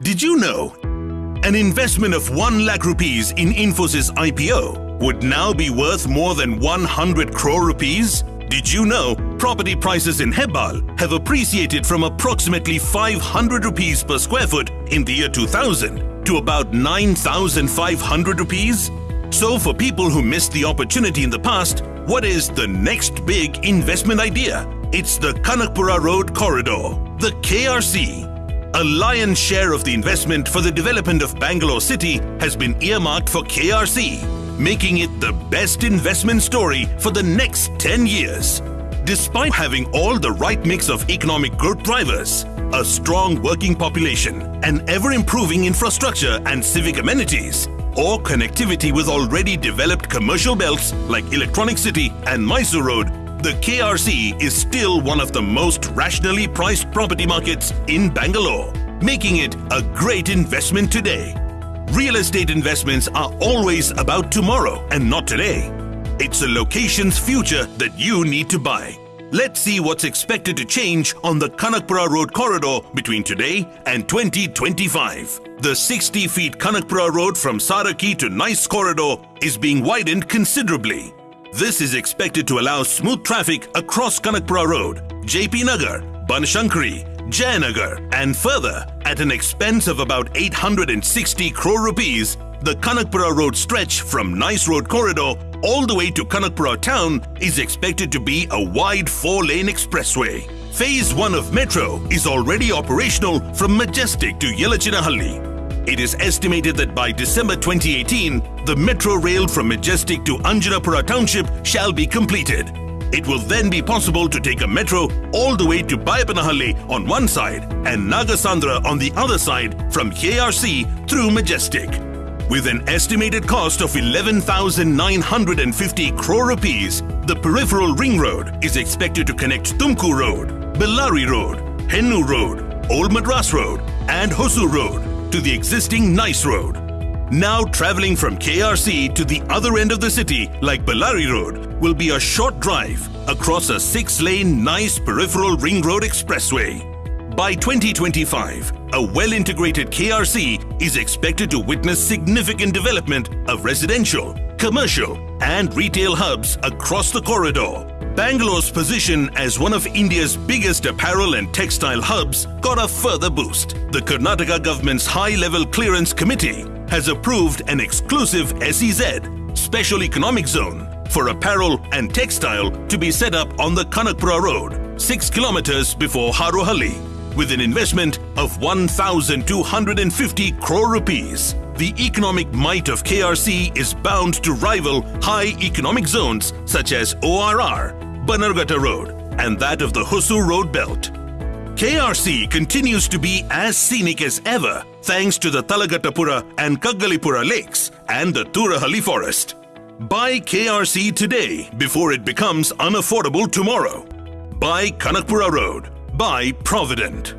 Did you know? An investment of 1 lakh rupees in Infosys IPO would now be worth more than 100 crore rupees? Did you know property prices in Hebbal have appreciated from approximately 500 rupees per square foot in the year 2000 to about 9,500 rupees? So for people who missed the opportunity in the past, what is the next big investment idea? It's the Kanakpura Road Corridor, the KRC. A lion's share of the investment for the development of Bangalore City has been earmarked for KRC, making it the best investment story for the next 10 years. Despite having all the right mix of economic growth drivers, a strong working population, an ever improving infrastructure and civic amenities, or connectivity with already developed commercial belts like Electronic City and Mysore Road, the KRC is still one of the most rationally priced property markets in Bangalore, making it a great investment today. Real estate investments are always about tomorrow and not today. It's a location's future that you need to buy. Let's see what's expected to change on the Kanakpura Road corridor between today and 2025. The 60 feet Kanakpura Road from Saraki to Nice corridor is being widened considerably. This is expected to allow smooth traffic across Kanakpura Road, JP Nagar, Banashankari, Jayanagar, and further at an expense of about 860 crore rupees. The Kanakpura Road stretch from Nice Road corridor all the way to Kanakpura town is expected to be a wide four-lane expressway. Phase 1 of Metro is already operational from Majestic to Yelachinahalli. It is estimated that by December 2018, the metro rail from Majestic to Anjanapura township shall be completed. It will then be possible to take a metro all the way to Bayapanahalli on one side and Nagasandra on the other side from KRC through Majestic. With an estimated cost of 11,950 crore rupees, the peripheral ring road is expected to connect Tumkur Road, Bellary Road, Hennur Road, Old Madras Road, and Hosur Road to the existing Nice Road. Now traveling from KRC to the other end of the city like Bellary Road will be a short drive across a six-lane nice peripheral ring road expressway. By 2025, a well-integrated KRC is expected to witness significant development of residential, commercial and retail hubs across the corridor. Bangalore's position as one of India's biggest apparel and textile hubs got a further boost. The Karnataka government's high-level clearance committee has approved an exclusive SEZ, Special Economic Zone, for apparel and textile to be set up on the Kanakpura Road, 6 kilometers before Harohalli with an investment of 1,250 crore rupees. The economic might of KRC is bound to rival high economic zones such as ORR, Bannerghatta Road, and that of the Hosur Road Belt. KRC continues to be as scenic as ever thanks to the Talagattapura and Kaggalipura lakes and the Turahali forest. Buy KRC today before it becomes unaffordable tomorrow. Buy Kanakpura Road. Buy Provident.